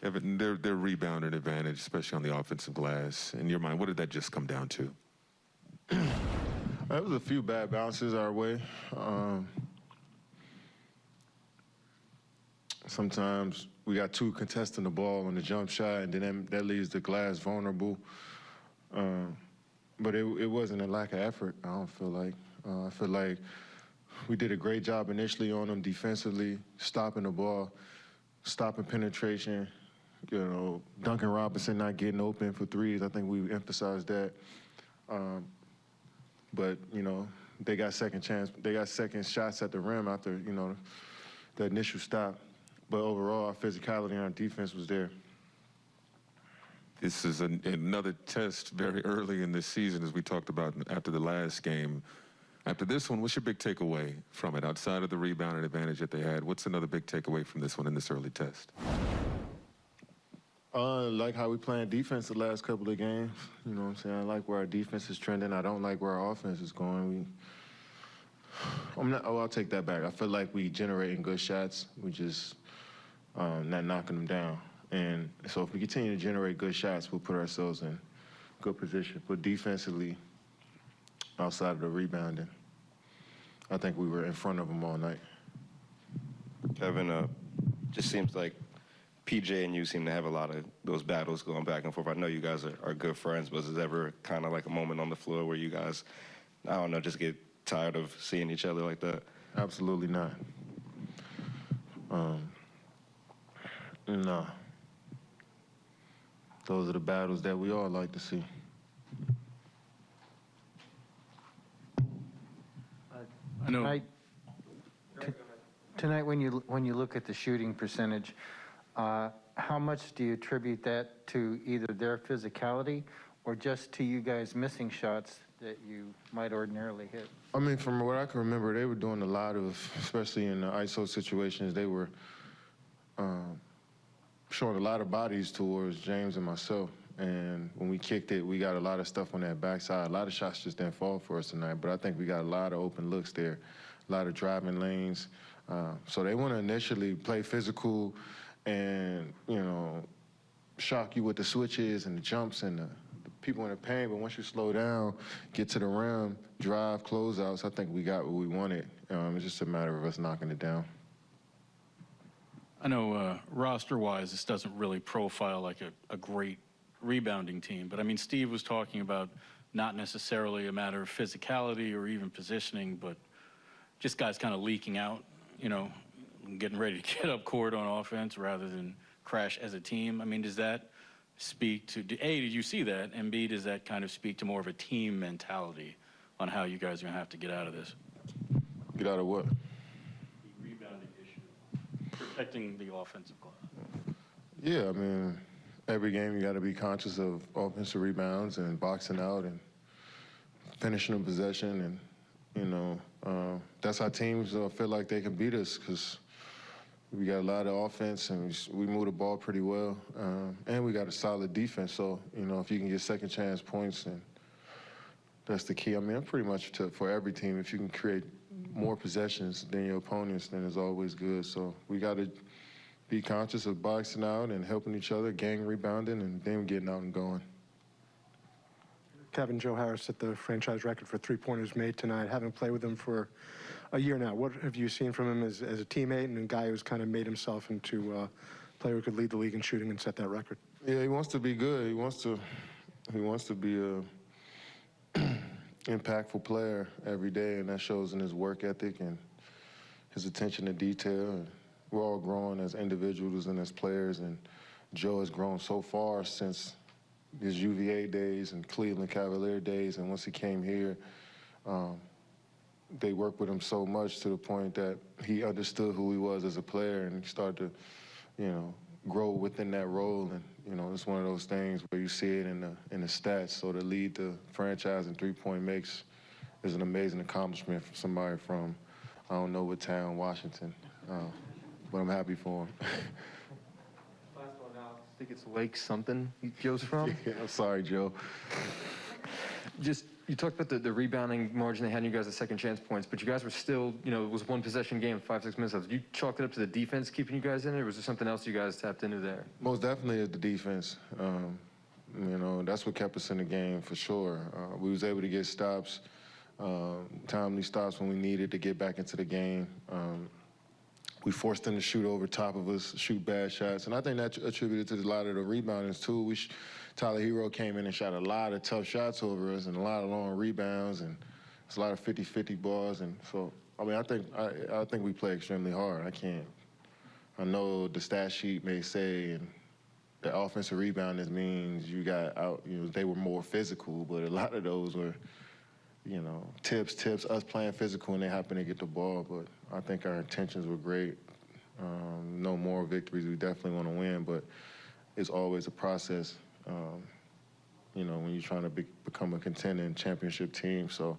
Kevin, their their rebounding advantage, especially on the offensive glass. In your mind, what did that just come down to? There was a few bad bounces our way. Um, sometimes we got two contesting the ball on the jump shot, and then that, that leaves the glass vulnerable. Um, but it, it wasn't a lack of effort. I don't feel like. Uh, I feel like we did a great job initially on them defensively, stopping the ball, stopping penetration. You know, Duncan Robinson not getting open for threes. I think we emphasized that. Um, but you know, they got second chance. They got second shots at the rim after you know the initial stop. But overall, our physicality on our defense was there. This is an, another test very early in this season, as we talked about after the last game. After this one, what's your big takeaway from it? Outside of the rebound and advantage that they had, what's another big takeaway from this one in this early test? Uh, like how we playing defense the last couple of games. You know what I'm saying? I like where our defense is trending. I don't like where our offense is going. We, I'm not. Oh, I'll take that back. I feel like we generating good shots. We just um, not knocking them down. And so if we continue to generate good shots, we'll put ourselves in good position. But defensively, outside of the rebounding, I think we were in front of them all night. Kevin, uh, just seems like PJ and you seem to have a lot of those battles going back and forth. I know you guys are, are good friends, but is there ever kind of like a moment on the floor where you guys, I don't know, just get tired of seeing each other like that? Absolutely not. Um, no. Those are the battles that we all like to see. I know. Tonight, t- tonight, when you, when you look at the shooting percentage, uh, how much do you attribute that to either their physicality or just to you guys missing shots that you might ordinarily hit? I mean, from what I can remember, they were doing a lot of, especially in the ISO situations, they were um, showing a lot of bodies towards James and myself. And when we kicked it, we got a lot of stuff on that backside. A lot of shots just didn't fall for us tonight, but I think we got a lot of open looks there, a lot of driving lanes. Uh, so they want to initially play physical and, you know, shock you with the switches and the jumps and the, the people in the paint. But once you slow down, get to the rim, drive, closeouts, I think we got what we wanted. Um, it's just a matter of us knocking it down. I know uh, roster-wise, this doesn't really profile like a, a great rebounding team, but I mean, Steve was talking about not necessarily a matter of physicality or even positioning, but just guys kind of leaking out, you know, getting ready to get up court on offense rather than crash as a team. I mean, does that speak to, A, did you see that? And B, does that kind of speak to more of a team mentality on how you guys are going to have to get out of this? Get out of what? The rebounding issue, protecting the offensive glass. Yeah, I mean, every game you got to be conscious of offensive rebounds and boxing out and finishing a possession, and you know uh, that's how teams uh, feel like they can beat us because we got a lot of offense and we, we move the ball pretty well, um, and we got a solid defense. So you know if you can get second chance points, and that's the key. I mean, I'm pretty much to, for every team, if you can create more possessions than your opponents, then it's always good. So we got to be conscious of boxing out and helping each other, gang rebounding, and then getting out and going. Kevin Joe Harris set the franchise record for three-pointers made tonight. Having played with him for a year now, what have you seen from him as, as a teammate and a guy who's kind of made himself into a player who could lead the league in shooting and set that record? Yeah, he wants to be good. He wants to, he wants to be a impactful player every day, and that shows in his work ethic and his attention to detail. We're all growing as individuals and as players, and Joe has grown so far since his UVA days and Cleveland Cavalier days, and once he came here, um, they worked with him so much to the point that he understood who he was as a player, and he started to, you know, grow within that role. And you know, it's one of those things where you see it in the in the stats. So to lead the franchise in three-point makes is an amazing accomplishment for somebody from I don't know what town, Washington, uh, but I'm happy for him. I think it's Lake something he goes from. yeah, I'm sorry, Joe. Just You talked about the, the rebounding margin they had, and you guys the second chance points, but you guys were still, you know, it was one possession game, five, six minutes left. Did you chalk it up to the defense keeping you guys in it, or was there something else you guys tapped into there? Most definitely the defense. Um, you know, that's what kept us in the game for sure. Uh, we was able to get stops, um, timely stops when we needed to get back into the game. Um, we forced them to shoot over top of us, shoot bad shots, and I think that attributed to a lot of the reboundings too. We, Tyler Herro came in and shot a lot of tough shots over us and a lot of long rebounds and it's a lot of 50-50 balls. And so, I mean, I think I, I think we play extremely hard. I can't. I know the stat sheet may say and the offensive rebounders means you got out. You know, they were more physical, but a lot of those were you know, tips, tips, us playing physical and they happen to get the ball. But I think our intentions were great. Um, no more victories. We definitely want to win, but it's always a process, um, you know, when you're trying to be, become a contending championship team. So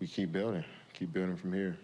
we keep building, keep building from here.